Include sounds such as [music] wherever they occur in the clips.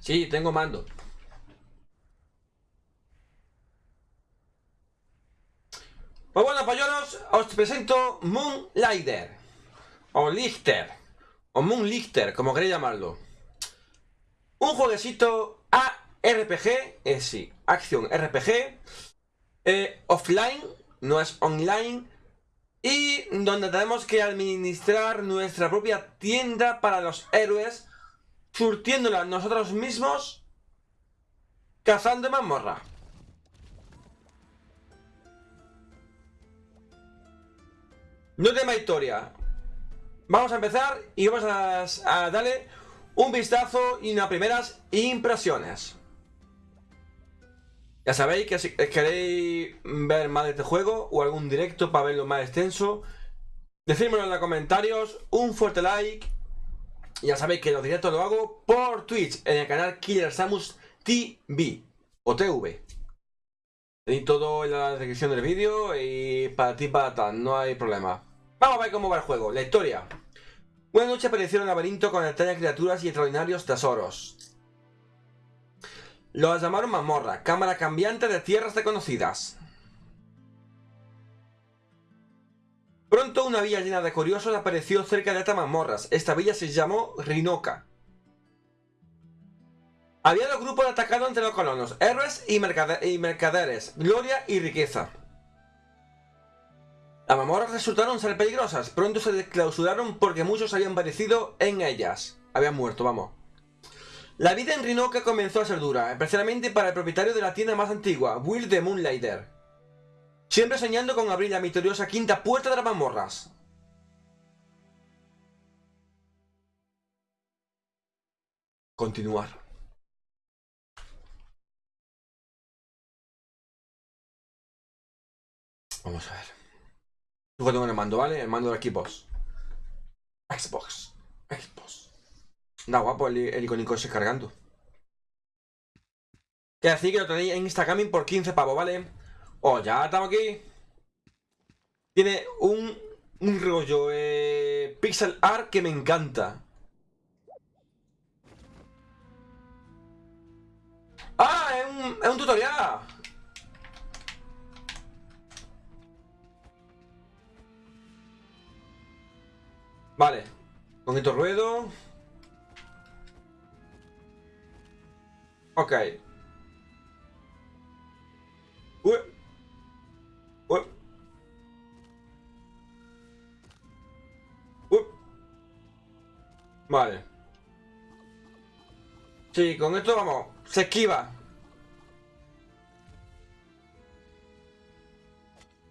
Sí, tengo mando. Pues bueno, pollolos, os presento Moonlighter. O Lichter. O Moonlichter, como queréis llamarlo. Un jueguecito ARPG, es sí, acción RPG. Eh, offline, no es online. Y donde tenemos que administrar nuestra propia tienda para los héroes. Surtiéndola nosotros mismos. Cazando mazmorra. No tema historia. Vamos a empezar y vamos a, darle un vistazo y unas primeras impresiones. Ya sabéis que si queréis ver más de este juego o algún directo para verlo más extenso, decídmelo en los comentarios, un fuerte like. Ya sabéis que los directos lo hago por Twitch en el canal Killer Samus TV o TV. Tenéis todo en la descripción del vídeo y para ti para tal, no hay problema. Vamos a ver cómo va el juego. La historia. Una noche apareció un laberinto con extrañas criaturas y extraordinarios tesoros. Los llamaron Mamorra, cámara cambiante de tierras desconocidas. Pronto una villa llena de curiosos apareció cerca de estas mazmorras. Esta villa se llamó Rinoca. Había dos grupos atacados entre los colonos, héroes y mercaderes, gloria y riqueza. Las mamorras resultaron ser peligrosas, pronto se desclausuraron porque muchos habían padecido en ellas. Habían muerto, vamos. La vida en Rinoca comenzó a ser dura, especialmente para el propietario de la tienda más antigua, Will de Moonlighter. Siempre soñando con abrir la misteriosa quinta puerta de las mamorras. Continuar. Vamos a ver. Luego tengo el mando, ¿vale? El mando de Xbox. Xbox. Xbox. Da guapo el, el icónico ese cargando. Que así que lo tenéis en Instagram por 15 pavos, ¿vale? Oh, ya estamos aquí. Tiene un, un rollo eh, pixel art que me encanta. ¡Ah! Es un, es un tutorial. Vale. Con esto ruedo. Ok. Uy. Vale. Sí, con esto vamos. Se esquiva.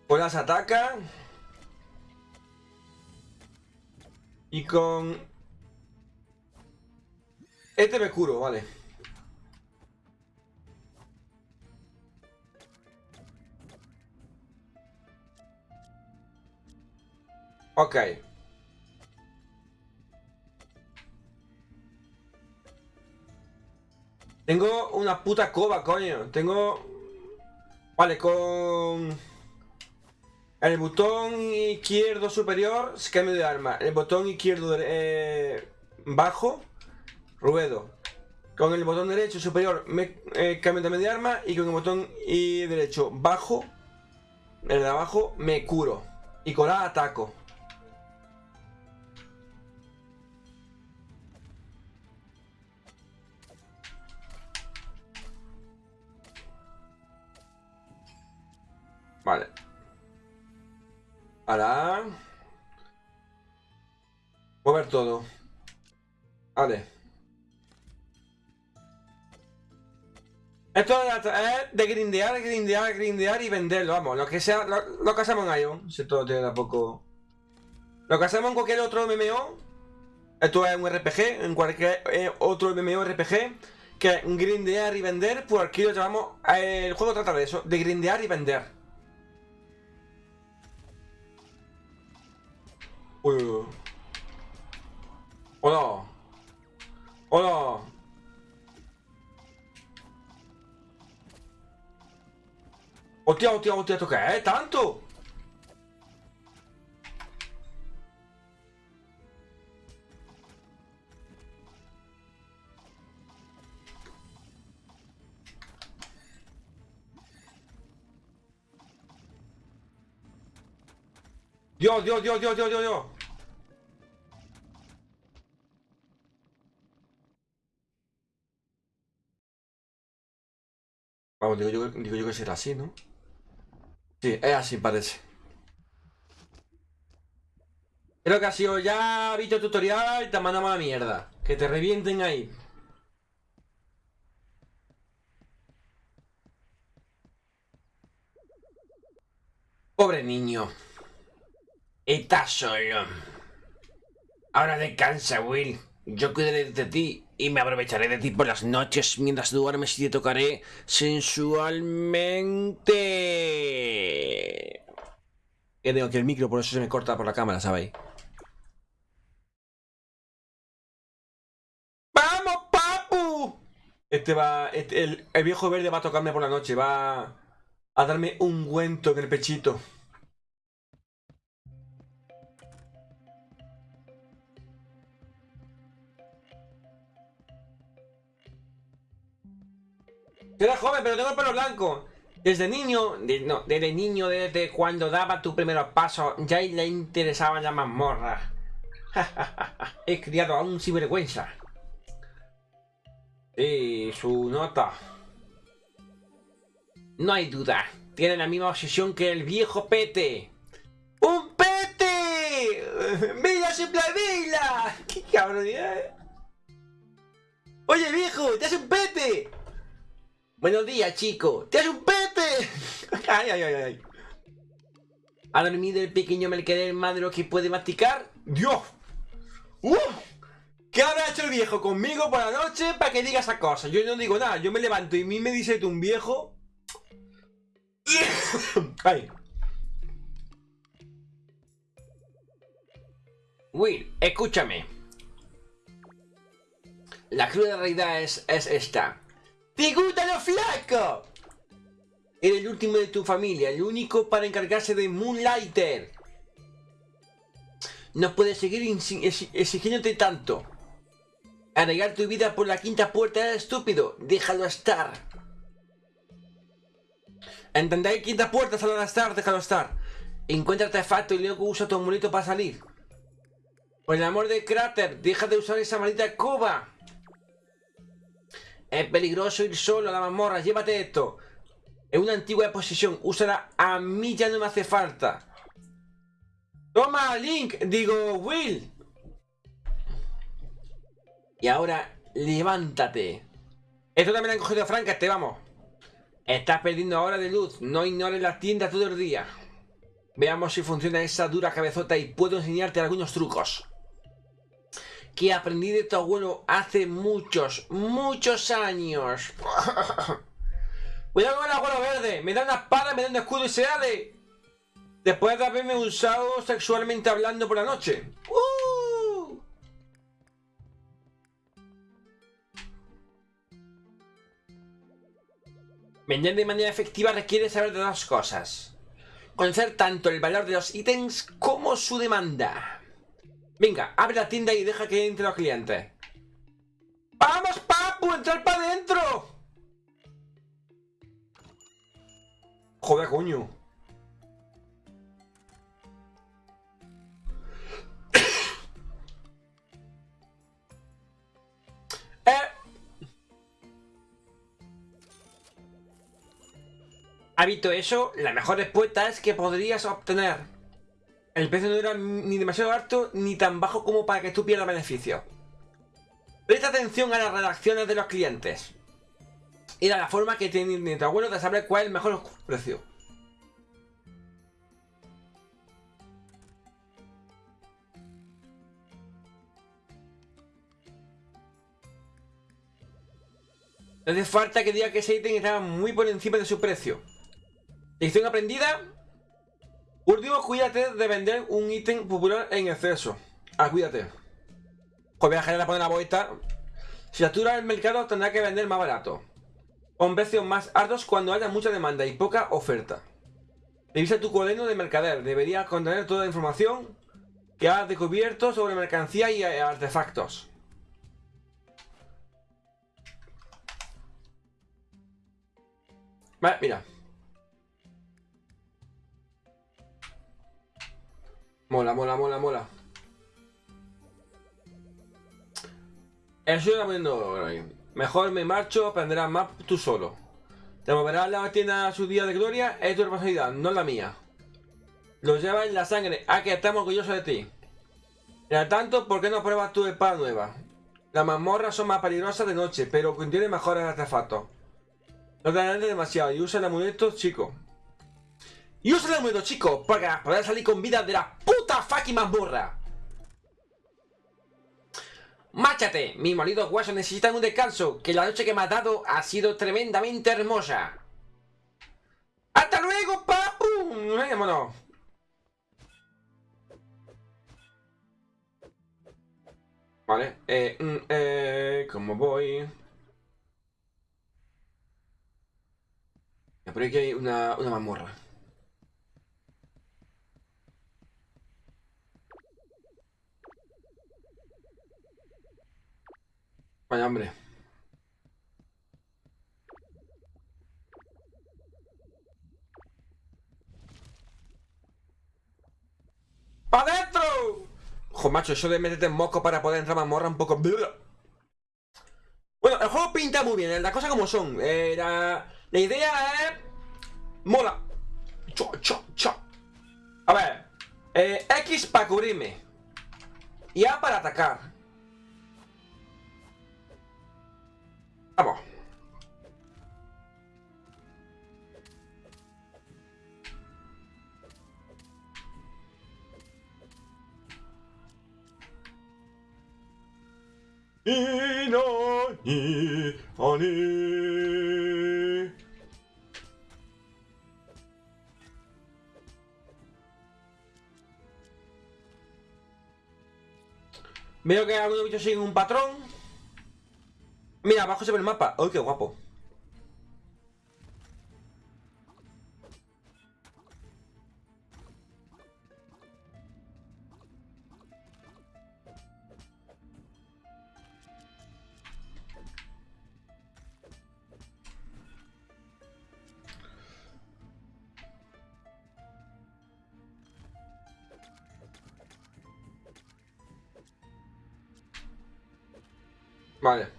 Pues las ataca. Y con... Este me curo, vale. Ok. Tengo una puta cova, coño. Tengo... Vale, con... El botón izquierdo superior, cambio de arma. El botón izquierdo eh, bajo, ruedo. Con el botón derecho superior, me, eh, cambio también de arma. Y con el botón derecho bajo, el de abajo, me curo. Y con la ataco. Ahora. Mover todo. Vale. Esto es de grindear, grindear, grindear y venderlo, vamos, lo que sea, lo, que hacemos en Ion, si todo tiene poco. Lo que hacemos en cualquier otro MMO, esto es un RPG, en cualquier eh, otro MMO RPG, que grindear y vender, pues aquí lo llamamos, eh, el juego trata de eso, de grindear y vender. Uy, Hola. Hola. Hostia, hostia, hostia, ¿esto qué es? ¿Tanto? Dios, Dios, Dios, Dios, Dios, Dios, Dios. Vamos, digo yo, digo yo que será así, ¿no? Sí, es así, parece. Creo que ha sido ya visto tutorial y te mandamos a la mierda. Que te revienten ahí. Pobre niño. Estás solo. Ahora descansa, Will. Yo cuidaré de ti y me aprovecharé de ti por las noches mientras duermes y te tocaré sensualmente. Que tengo aquí el micro, por eso se me corta por la cámara, ¿sabéis? ¡Vamos, papu! Este va... este- el, el viejo verde va a tocarme por la noche, va a darme un guento en el pechito. Era joven, pero tengo el pelo blanco. Desde niño, no, desde niño, desde cuando daba tu primeros pasos, ya le interesaba la mazmorra. [laughs] He criado a un sinvergüenza. Sí, su nota. No hay duda. Tiene la misma obsesión que el viejo Pete. ¡Un Pete! [laughs] ¡Vila supla vila! [laughs] ¡Qué cabronidad! eh! Oye, viejo, te hace un Pete. Buenos días, chico. ¡Te un Pete! [laughs] ¡Ay, ay, ay, ay! ¿Ha dormido el pequeño mercader más de lo que puede masticar? ¡Dios! ¡Uf! ¿Qué habrá hecho el viejo conmigo por la noche para que diga esa cosa? Yo no digo nada, yo me levanto y a mí me dice tú un viejo. [coughs] Ay. Will, escúchame. La cruda realidad es, es esta. ¡Te gustan los flacos! Eres el último de tu familia, el único para encargarse de Moonlighter. No puedes seguir exigiéndote tanto. Arreglar tu vida por la quinta puerta es estúpido. Déjalo estar. ¿Entendéis? Quinta puerta, déjalo estar, déjalo estar. Encuentra artefacto y luego usa tu amuleto para salir. Por el amor de Cráter, deja de usar esa maldita escoba. Es peligroso ir solo a la mazmorra, llévate esto. Es una antigua posesión, úsala, a mí ya no me hace falta. Toma, Link, digo, Will. Y ahora, levántate. Esto también han cogido Frank, este vamos. Estás perdiendo ahora de luz, no ignores las tiendas todo el día. Veamos si funciona esa dura cabezota y puedo enseñarte algunos trucos. Que aprendí de tu abuelo hace muchos, muchos años. [laughs] Cuidado con el abuelo verde, me da una espada, me da un escudo y se de. Después de haberme usado sexualmente hablando por la noche. ¡Uh! Vender de manera efectiva requiere saber de dos cosas. Conocer tanto el valor de los ítems como su demanda. Venga, abre la tienda y deja que entre los clientes. ¡Vamos, papu! ¡Entrar para adentro! Joder, coño. [coughs] Eh. ¿Ha visto eso? La mejor respuesta es que podrías obtener. El precio no era ni demasiado alto ni tan bajo como para que tú pierdas beneficio. Presta atención a las redacciones de los clientes. Y a la forma que tiene tu abuelo de saber cuál es el mejor precio. No hace falta que diga que ese ítem estaba muy por encima de su precio. Lección aprendida. Último, cuídate de vender un ítem popular en exceso. Ah, cuídate. Joder, voy a poner la vuelta. Si satura el mercado, tendrá que vender más barato. Con precios más altos cuando haya mucha demanda y poca oferta. Revisa tu cuaderno de mercader. Debería contener toda la información que has descubierto sobre mercancía y eh, artefactos. Vale, mira. Mola, mola, mola, mola. Eso está poniendo Mejor me marcho, aprenderás más tú solo. Te moverás la tienda a su día de gloria, es tu responsabilidad, no la mía. Lo llevas en la sangre, a que estamos orgullosos de ti. Mientras tanto, ¿por qué no pruebas tu espada nueva? Las mazmorras son más peligrosas de noche, pero contienen mejores artefactos. No te adelantes demasiado y usa el amuleto, chico. Y usa el amuleto, chico, para poder salir con vida de la puta fucking mazmorra. ¡Márchate! Mis molidos huesos necesitan un descanso, que la noche que me has dado ha sido tremendamente hermosa. ¡Hasta luego, papu! ¡Vámonos! Vale, eh, mm, eh, ¿cómo voy? Por aquí hay una, una mazmorra. Vaya hambre. ¡Pa dentro! Ojo, macho, eso de meterte en moco para poder entrar a mazmorra un poco... Bueno, el juego pinta muy bien, las cosas como son. Eh, la, idea es... Mola. Cho, cho, cho. A ver. Eh, X para cubrirme. Y A para atacar. Vamos. Veo que algunos bichos siguen un patrón Mira, abajo se ve el mapa. ¡Uy, qué guapo! Vale.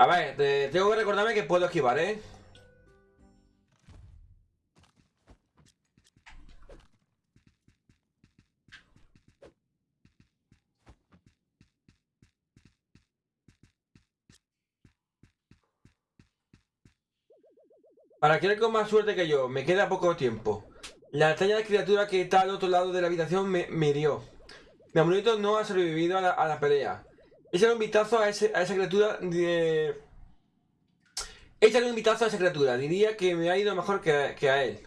A ver, tengo que recordarme que puedo esquivar, ¿eh? Para querer con más suerte que yo, me queda poco tiempo. La extraña criatura que está al otro lado de la habitación me, me hirió. Mi amuleto no ha sobrevivido a la pelea. Échale un vistazo a, esa criatura. De... Échale un vistazo a esa criatura. Diría que me ha ido mejor que, a él.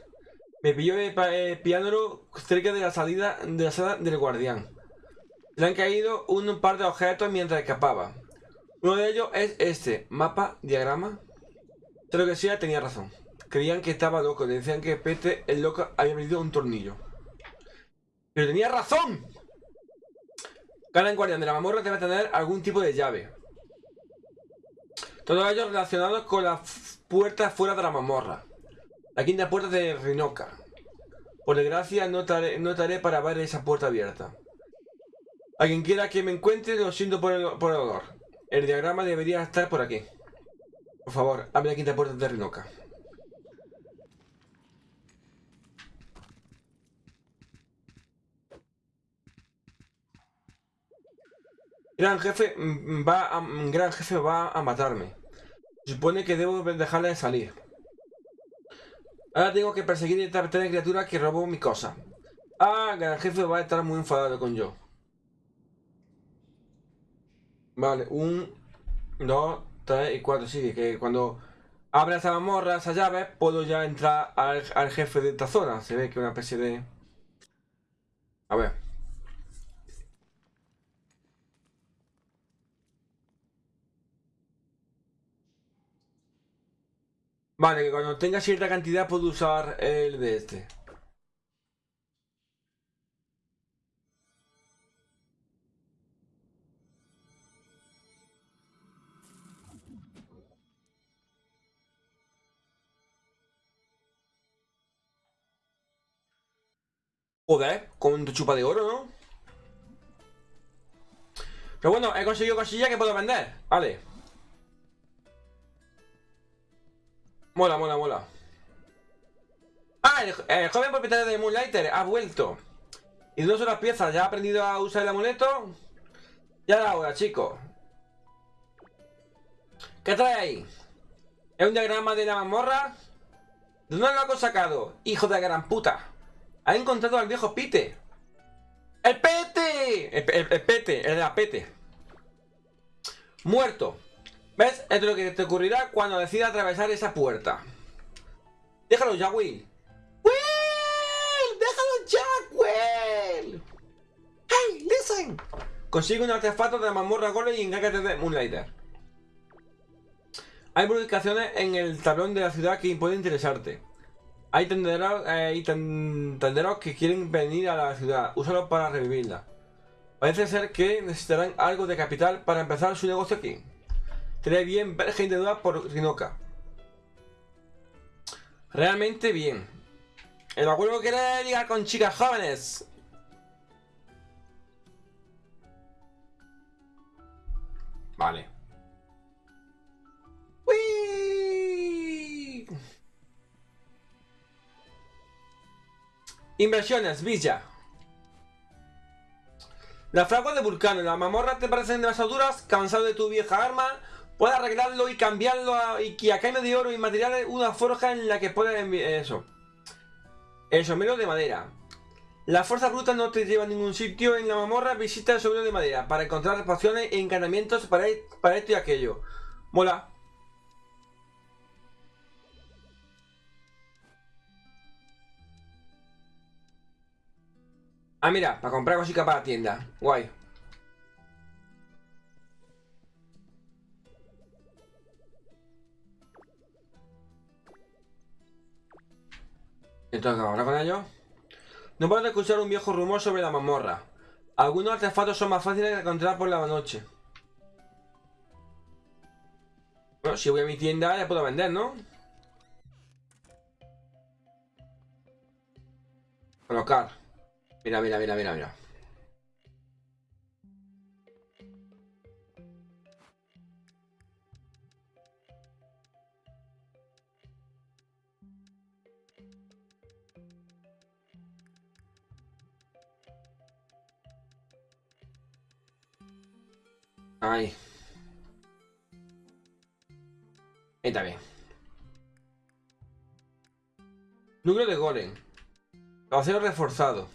Me pilló el eh, piano cerca de la salida de la sala del guardián. Le han caído un par de objetos mientras escapaba. Uno de ellos es este. Mapa, diagrama. Pero que sea, tenía razón. Creían que estaba loco. Decían que Pete, el loco, había perdido un tornillo. ¡Pero tenía razón! Cada guardián de la mamorra debe tener algún tipo de llave. Todos ellos relacionados con las puertas fuera de la mamorra. La quinta puerta de Rinoca. Por desgracia no estaré, para ver esa puerta abierta. A quien quiera que me encuentre lo siento por el, por el olor. El diagrama debería estar por aquí. Por favor, abre la quinta puerta de Rinoca. Gran jefe mm, va a, mm, gran jefe va a matarme. supone que debo dejarle de salir. Ahora tengo que perseguir a esta criatura que robó mi cosa. Ah, gran jefe va a estar muy enfadado con yo. Vale, un, dos, tres y cuatro. Sí, que cuando abra esa mamorra, esa llave, puedo ya entrar al, al jefe de esta zona. Se ve que una especie de... A ver. Vale, que cuando tenga cierta cantidad puedo usar el de este. Joder, con tu chupa de oro, ¿no? Pero bueno, he conseguido cosillas que puedo vender. Vale. Mola, mola, mola. Ah, el, joven propietario de Moonlighter ha vuelto. Y no son las piezas, ya ha aprendido a usar el amuleto. Ya era hora, chicos. ¿Qué trae ahí? ¿Es un diagrama de la mazmorra? ¿De dónde lo ha sacado? Hijo de gran puta. Ha encontrado al viejo Pite. ¡El Pete! El, Pete, el de la Pete. Muerto. ¿Ves? Esto es lo que te ocurrirá cuando decidas atravesar esa puerta. Déjalo ya, Will. ¡Will! ¡Déjalo ya, Will! ¡Hey, listen! Consigue un artefacto de mazmorra Golem y encárgate de Moonlighter. Hay publicaciones en el tablón de la ciudad que pueden interesarte. Hay tenderos, eh, tenderos que quieren venir a la ciudad. Úsalo para revivirla. Parece ser que necesitarán algo de capital para empezar su negocio aquí. Tiene bien ver gente duda por Rinoca. Realmente bien. El abuelo quiere ligar con chicas jóvenes. Vale. Inversiones, Villa. La fragua de Vulcano y la mamorra te parecen demasiado duras, cansado de tu vieja arma, puedes arreglarlo y cambiarlo y que a cambio de oro y materiales una forja en la que puedes eso. El sombrero de madera. La fuerza bruta no te lleva a ningún sitio en la mamorra, visita el sombrero de madera para encontrar pociones e encantamientos para, para esto y aquello. Mola. Ah, mira, para comprar cositas para la tienda. Guay. Entonces, ¿ahora con ello? No puedo escuchar un viejo rumor sobre la mazmorra. Algunos artefactos son más fáciles de encontrar por la noche. Bueno, si voy a mi tienda ya puedo vender, ¿no? Colocar. Mira, mira, mira, mira, mira. Ahí. Ahí está bien. Núcleo de golem. Caballero reforzado.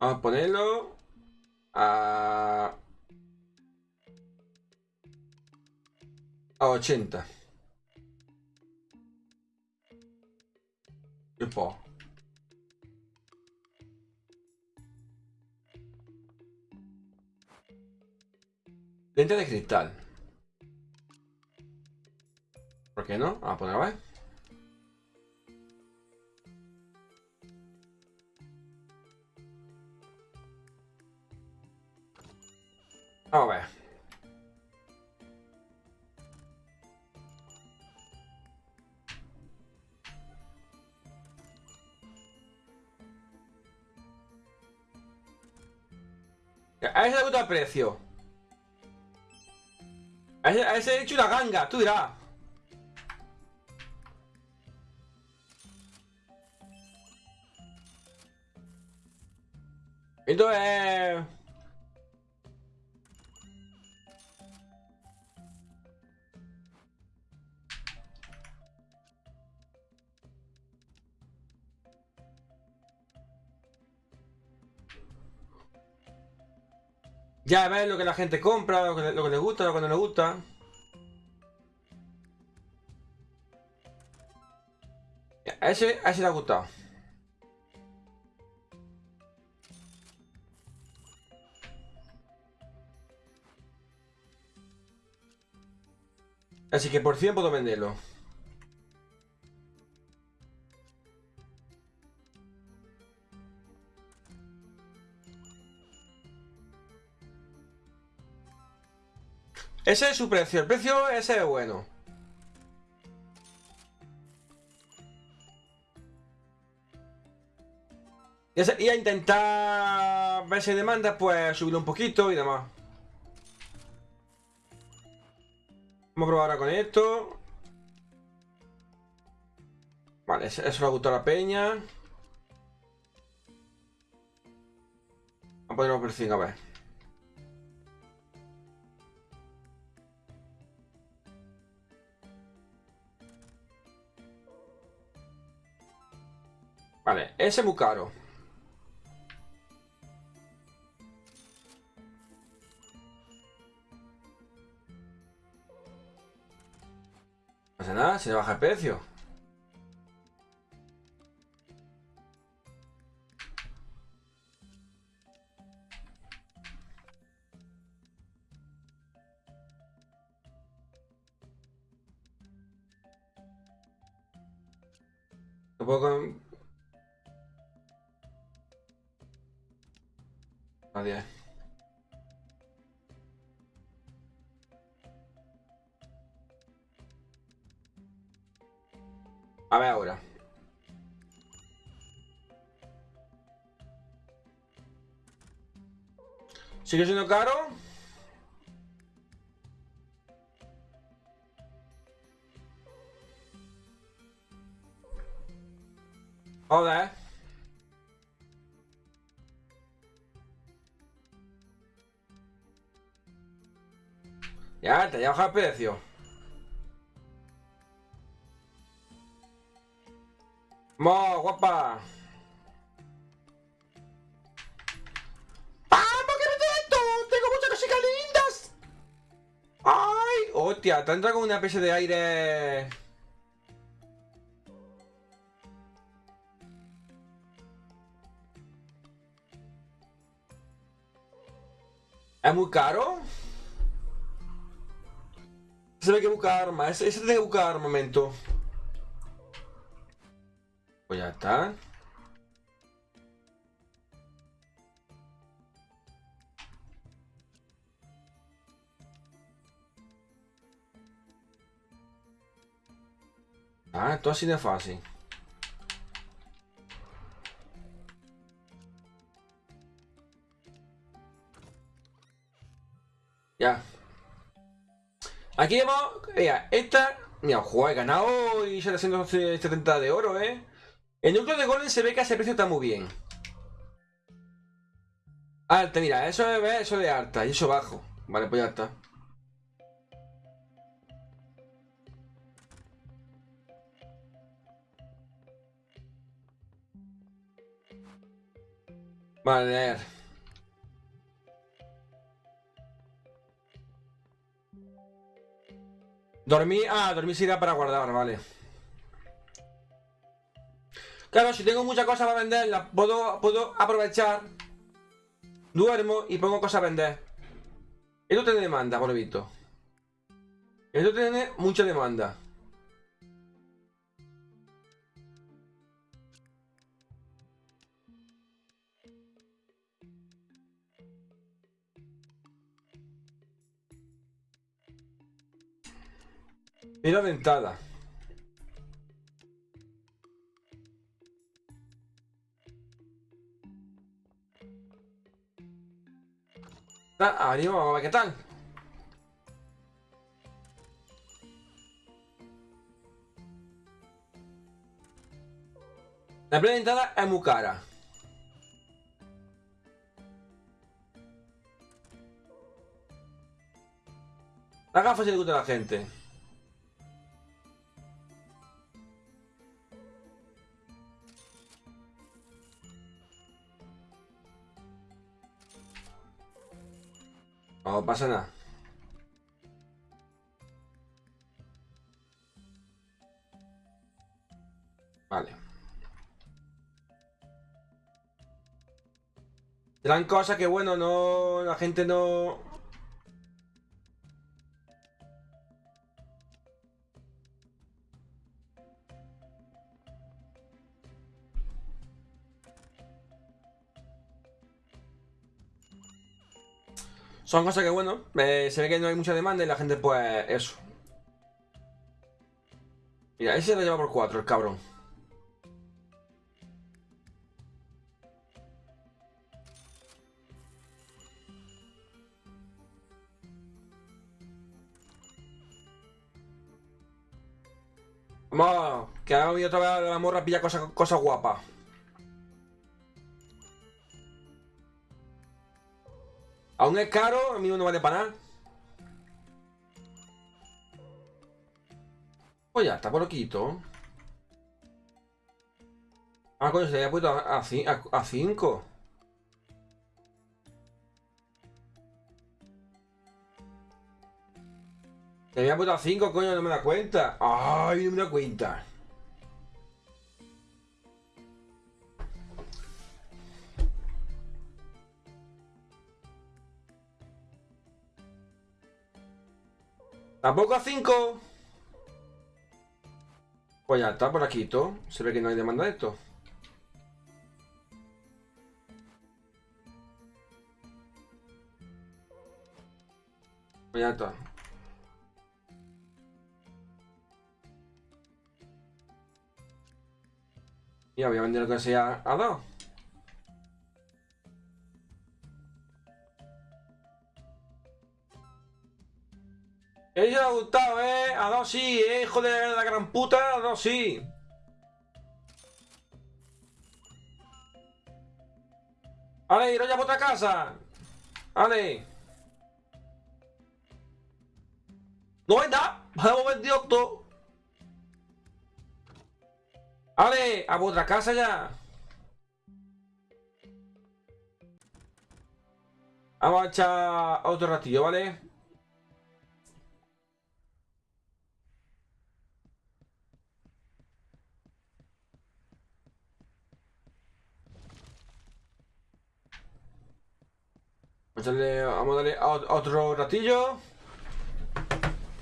Vamos a ponerlo a... A 80. Lente de cristal. ¿Por qué no? A poner a ver. Vamos a ver. A ese le gusta el precio. He hecho una ganga, tú dirás. Entonces... Ya ves lo que la gente compra, lo que, lo que les gusta, lo que no les gusta. Ese, a ese le ha gustado. Así que por 100 puedo venderlo. Ese es su precio, el precio ese es bueno. Y a intentar ver si demanda, pues subirlo un poquito y demás. Vamos a probar ahora con esto. Vale, eso le gustó a la peña. Vamos a ponerlo por 5, a ver. Vale, ese es muy caro. Se le baja el precio. ¿Sigue siendo caro? Joder. Ya, te ya baja el precio. ¡Mo, guapa! ¡Ay! ¡Hostia! Te entra con una especie de aire... ¿Es muy caro? Se ve que buscar armas. Ese, ese tiene que buscar armamento. Pues ya está. Ah, esto así de fácil. Ya. Aquí vemos, mira, esta, mira, ojo, he ganado y 770 de oro, ¿eh? El núcleo de golem se ve que ese precio está muy bien. Alta, mira, eso es eso de alta y eso bajo. Vale, pues ya está. Vale. Dormir, ah, dormir se irá para guardar, vale. Claro, si tengo muchas cosas para vender, puedo, puedo aprovechar. Duermo y pongo cosas a vender. Esto tiene demanda, por lo visto. Esto tiene mucha demanda. Mira dentada. Vamos a ver qué tal. La primera dentada es muy cara. La gafa se le gusta a la gente. No pasa nada. Vale. Serán cosas que, bueno, no... La gente no... Son cosas que, bueno, eh, se ve que no hay mucha demanda y la gente, pues, eso. Mira, ese lo lleva por 4, el cabrón. Vamos, que ha habido otra vez la morra pilla cosas cosa guapas. Aún es caro, a mí no vale para nada. Pues ya está, por lo. Ah, coño, se había puesto a 5. Se había puesto a 5, coño, no me da cuenta. Ay, no me da cuenta. ¿Tampoco a 5? Pues ya está, por aquí todo. Se ve que no hay demanda de esto. Pues ya está. Y voy a vender lo que sea a dos. Ella ha gustado, eh. A dos sí, eh. Hijo de la gran puta, a dos sí. Ale, ir ya por otra casa. Ale. No nada. Hemos vendido todo. Ale, a vuestra casa ya. Vamos a echar otro ratillo, ¿vale? Vamos a darle otro ratillo.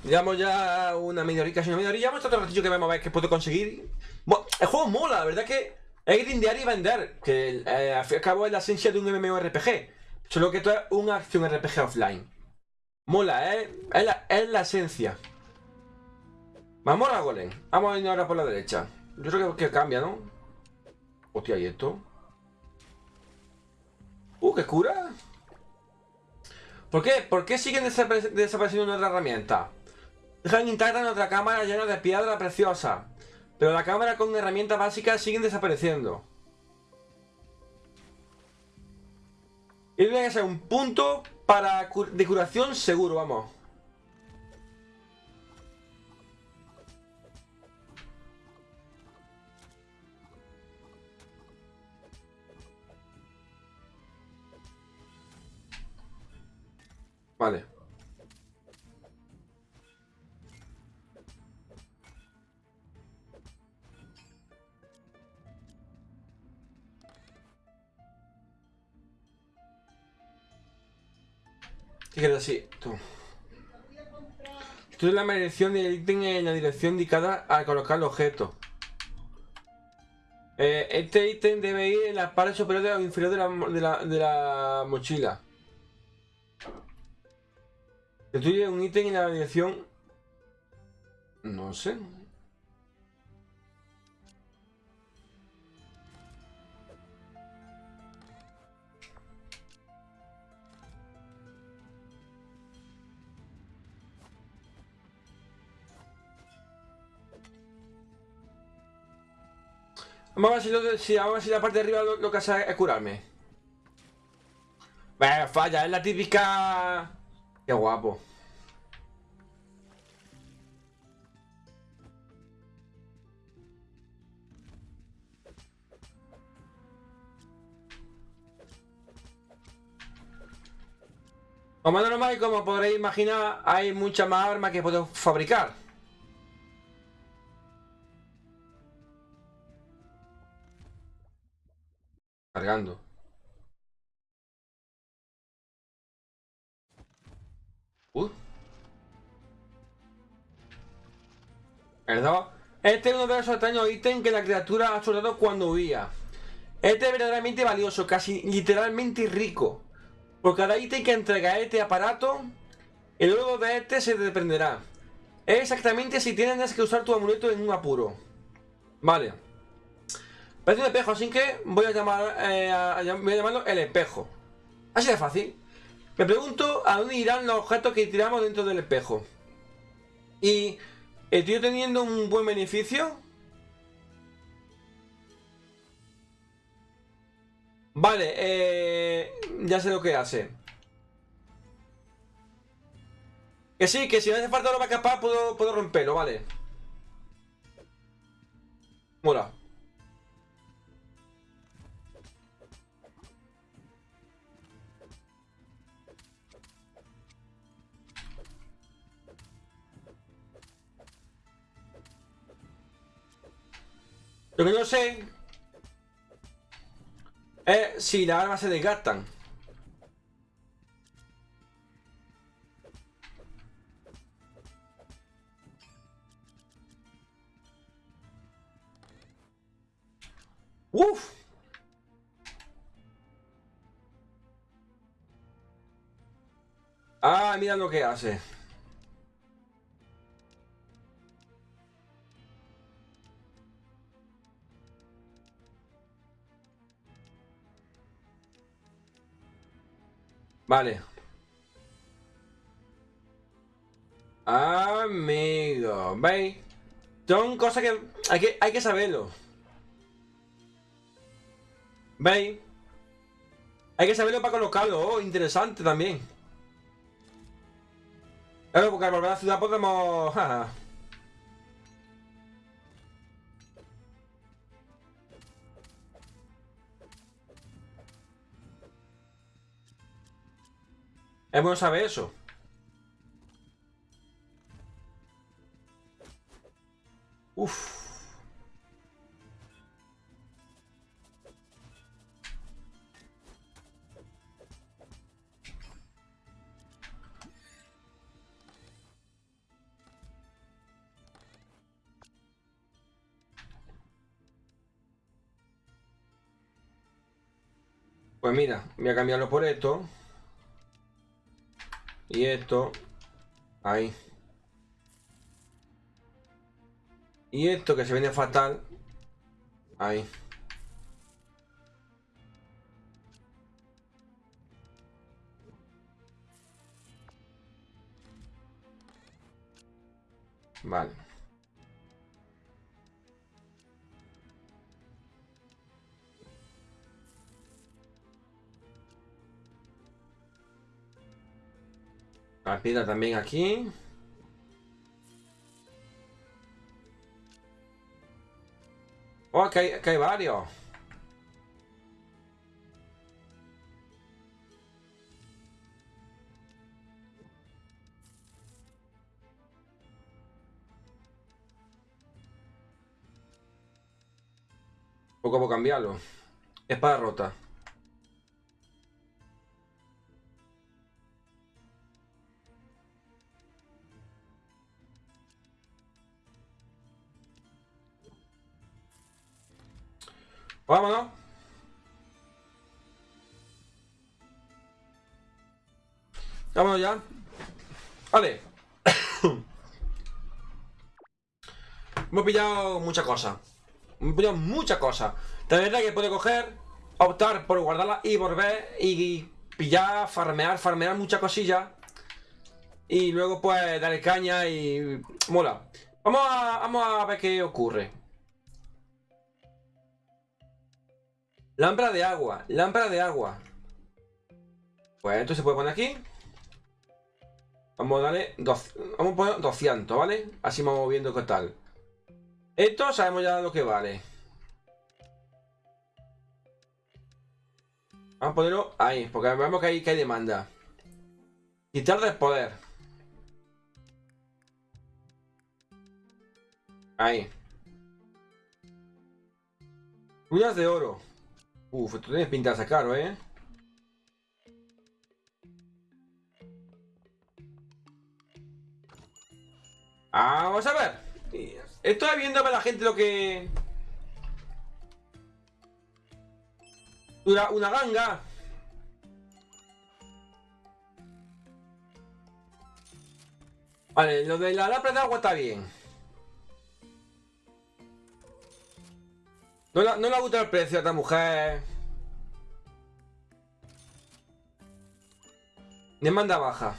Llevamos ya una media horita, una media horita. Llevamos otro ratillo que vamos a ver qué puedo conseguir. Bueno, el juego mola, la verdad que es grindear y vender. Que eh, al fin y al cabo es la esencia de un MMORPG. Solo que esto es una acción RPG offline. Mola, ¿eh? Es la, es la esencia. Vamos a Golem. Vamos a ir ahora por la derecha. Yo creo que, que cambia, ¿no? Hostia, ¿y esto? Uh, qué cura. ¿Por qué? ¿Por qué siguen desapareciendo nuestras herramientas? Dejan intacta nuestra cámara llena de piedra preciosa. Pero la cámara con herramientas básicas siguen desapareciendo. Y debe ser un punto para de curación seguro, vamos. ¿Qué quieres decir? Tú. Esto es la medición del ítem en la dirección indicada al colocar el objeto. Eh, este ítem debe ir en la parte superior o inferior de la, de la, de la mochila. Destruye un ítem en la dirección... No sé. Vamos a ver si, la parte de arriba lo, que hace es curarme. Bueno, falla, es la típica... Qué guapo. Como normal, como podréis imaginar, hay muchas más armas que puedo fabricar. Uh. Este es uno de esos extraños ítems que la criatura ha soldado cuando huía. Este es verdaderamente valioso, casi literalmente rico. Por cada ítem que entrega este aparato, el logo de este se dependerá. Es exactamente si tienes que usar tu amuleto en un apuro. Vale. Parece un espejo, así que voy a llamar eh, voy a llamarlo el espejo. Así de fácil. Me pregunto a dónde irán los objetos que tiramos dentro del espejo. Y ¿Estoy teniendo un buen beneficio? Vale, eh, ya sé lo que hace. Que sí, que si me hace falta no va a escapar, puedo, puedo romperlo, vale. Mola. Lo que no sé eh, si las armas se desgastan. Uf. Ah, mira lo que hace. Vale. Amigo, ¿veis? Son cosas que hay que, hay que saberlo. ¿Veis? Hay que saberlo para colocarlo. Oh, interesante también. Claro, porque al volver a la ciudad podemos... Es bueno saber eso. Uf. Pues mira, voy a cambiarlo por esto. Y esto. Ahí. Y esto que se viene fatal. Ahí. Vale. La piedra también aquí. Oh, que hay, que hay varios. Poco puedo cambiarlo. Espada rota. Vámonos. Vámonos ya. Vale. [coughs] Hemos pillado muchas cosas. Hemos pillado cosas. De verdad que puede coger, optar por guardarla y volver y pillar, farmear, farmear muchas cosillas. Y luego pues darle caña y... Mola. Vamos a, vamos a ver qué ocurre. Lámpara de agua, lámpara de agua. Pues esto se puede poner aquí. Vamos a darle dos, vamos a poner 200, ¿vale? Así vamos viendo qué tal. Esto sabemos ya lo que vale. Vamos a ponerlo ahí, porque vemos que hay, que hay demanda. Quitar del poder. Ahí. Runas de oro. Uf, esto tiene pinta de ¿eh? Vamos a ver. Estoy viendo a la gente lo que... Una, una ganga. Vale, lo de la lámpara de agua está bien. No, no, no le ha el precio a esta mujer. Demanda baja.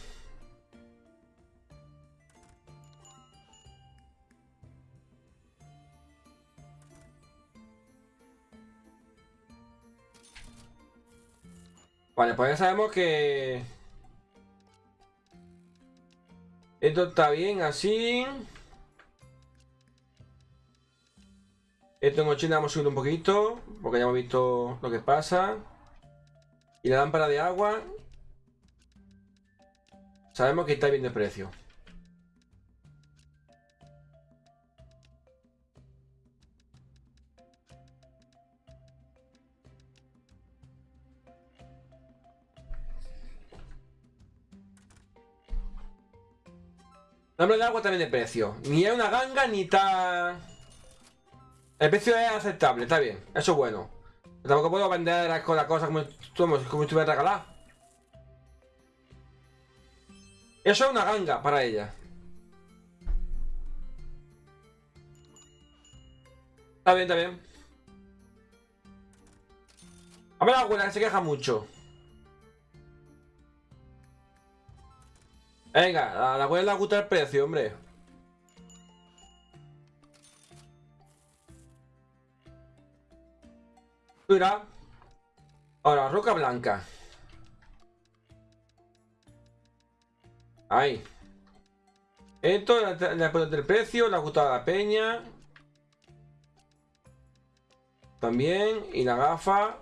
Vale, pues ya sabemos que... Esto está bien así. Esto en 80 vamos a subir un poquito, porque ya hemos visto lo que pasa. Y la lámpara de agua. Sabemos que está bien de precio. Nombre de agua también de precio. Ni es una ganga ni está. El precio es aceptable, está bien. Eso es bueno. tampoco puedo vender las cosas como, como, como estuviera regalada. Eso es una ganga para ella. Está bien, está bien. A ver la abuela que se queja mucho. Venga, la abuela le gusta el precio, hombre. Ahora, roca blanca. Ahí. Esto le poner el precio, le ha gustado la peña. También. Y la gafa.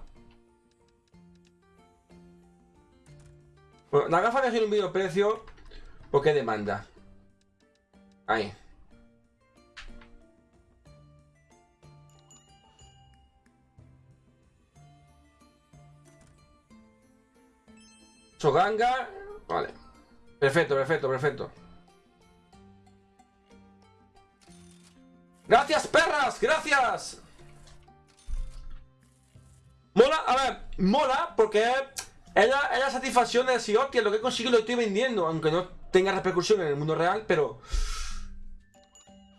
Bueno, la gafa ha un vídeo precio. ¿Por qué demanda? Ahí. Soganga. Vale. Perfecto, perfecto, perfecto. ¡Gracias, perras! ¡Gracias! Mola, a ver, mola porque es la, satisfacción de decir, hostia, lo que he conseguido lo estoy vendiendo, aunque no tenga repercusión en el mundo real, pero...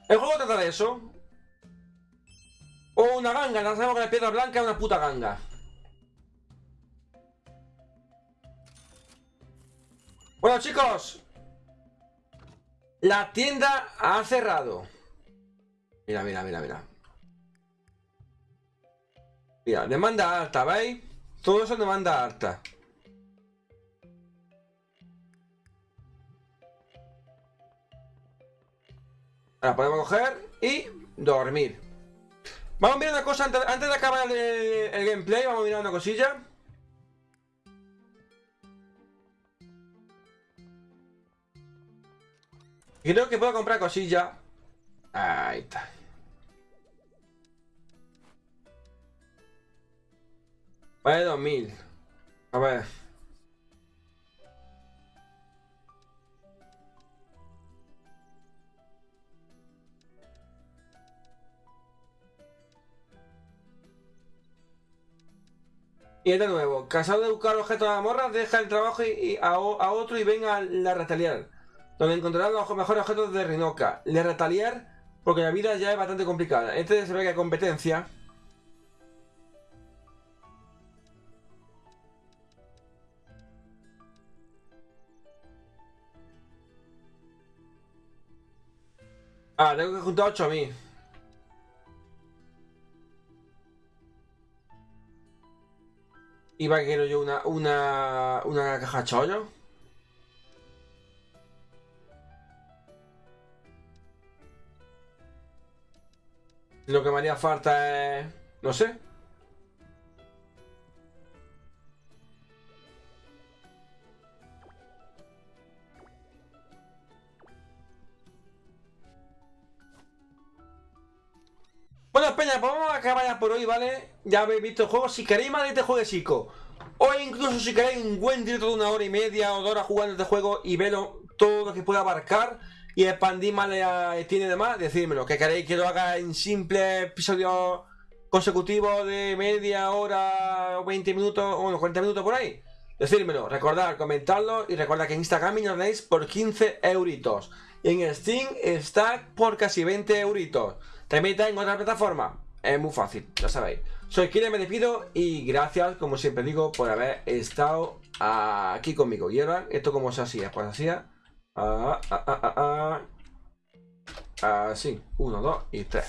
El juego trata de eso. O una ganga, sabemos que la piedra blanca es una puta ganga. Bueno, chicos. La tienda ha cerrado. Mira, mira, mira, mira. Mira, demanda alta, ¿veis? Todo eso demanda alta. Ahora podemos coger y dormir. Vamos a mirar una cosa antes, de acabar el, gameplay. Vamos a mirar una cosilla. Creo que puedo comprar cosilla. Ahí está. Vale, 2000. A ver. Y de nuevo, cansado de buscar objetos de morra, deja el trabajo y, a, otro y venga a la retaliar, donde encontrará los mejores objetos de Rinoca. Le retaliar porque la vida ya es bastante complicada. Este se ve que competencia. Ah, tengo que juntar 8 a mí. Iba a quiero yo una, una, una caja chollo. Lo que me haría falta es... No sé. Bueno, Peña, pues vamos a acabar ya por hoy, ¿vale? Ya habéis visto el juego. Si queréis más de este Chico, o incluso si queréis un buen directo de una hora y media o dos horas jugando este juego y verlo todo lo que pueda abarcar y expandir más la Steam y demás, decírmelo. Que queréis que lo haga en simple episodio consecutivo de media hora, o 20 minutos, o unos 40 minutos por ahí. Decírmelo, recordad, comentarlo y recordad que en Instagram me lo por 15 euritos. Y en Steam está por casi 20 euritos. También está en otra plataforma. Es muy fácil, ya sabéis. Soy Kire, me despido y gracias, como siempre digo, por haber estado aquí conmigo. Y ahora, ¿esto cómo se hacía? Pues hacía... Ah, ah, ah, ah, así, uno, dos y tres.